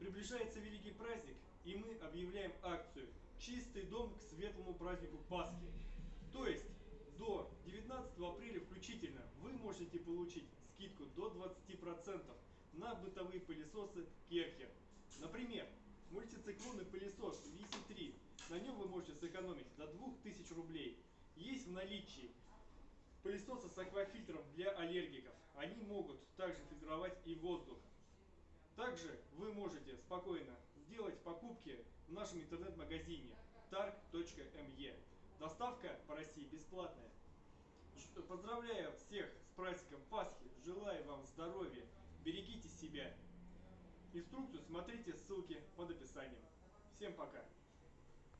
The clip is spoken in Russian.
Приближается великий праздник, и мы объявляем акцию «Чистый дом к светлому празднику Пасхи». То есть, до 19 апреля включительно вы можете получить скидку до 20% на бытовые пылесосы Керхер. Например, мультициклонный пылесос VC3, на нем вы можете сэкономить до 2000 рублей. Есть в наличии пылесосы с аквафильтром для аллергиков. Они могут также фильтровать и воздух. Также вы можете спокойно сделать покупки в нашем интернет-магазине targ.me. Доставка по России бесплатная. Поздравляю всех с праздником Пасхи, желаю вам здоровья, берегите себя. Инструкцию смотрите ссылки под описанием. Всем пока!